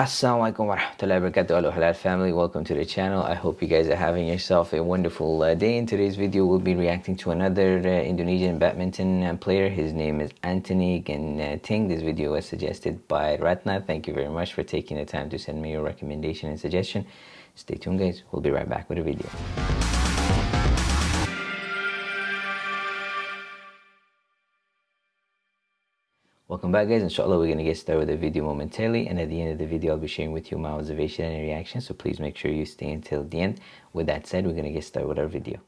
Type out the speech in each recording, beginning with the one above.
Assalamualaikum warahmatullahi wabarakatuh. Hello halal family. Welcome to the channel. I hope you guys are having yourself a wonderful uh, day. In today's video we'll be reacting to another uh, Indonesian badminton uh, player. His name is Anthony Ginting this video was suggested by Ratna. Thank you very much for taking the time to send me your recommendation and suggestion. Stay tuned guys. We'll be right back with a video Welcome back guys, inshallah we're going to get started with the video momentarily and at the end of the video I'll be sharing with you my observation and reaction so please make sure you stay until the end. With that said, we're going to get started with our video.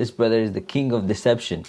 This brother is the king of deception.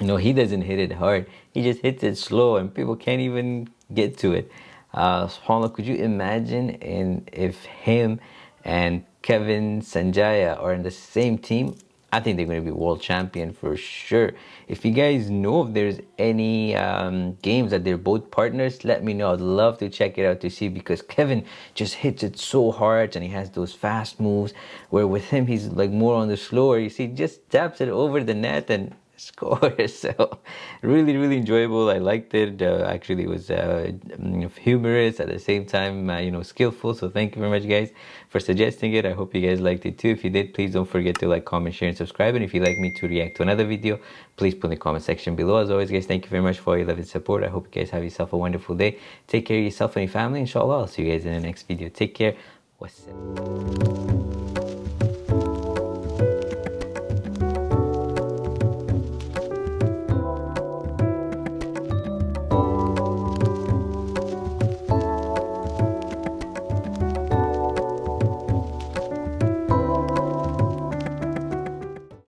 You know, he doesn't hit it hard. He just hits it slow and people can't even get to it. Uh, SubhanAllah, could you imagine in, if him and Kevin Sanjaya are in the same team? I think they're going to be world champion for sure. If you guys know if there's any um, games that they're both partners, let me know. I'd love to check it out to see because Kevin just hits it so hard and he has those fast moves. Where with him, he's like more on the slower. You see, just taps it over the net and score. So really, really enjoyable. I liked it. Uh, actually, it was uh, mm, humorous at the same time, uh, you know, skillful. So thank you very much, guys, for suggesting it. I hope you guys liked it too. If you did, please don't forget to like, comment, share, and subscribe. And if you'd like me to react to another video, please put in the comment section below. As always, guys, thank you very much for your love and support. I hope you guys have yourself a wonderful day. Take care of yourself and your family. Inshallah, I'll see you guys in the next video. Take care. Wassalam.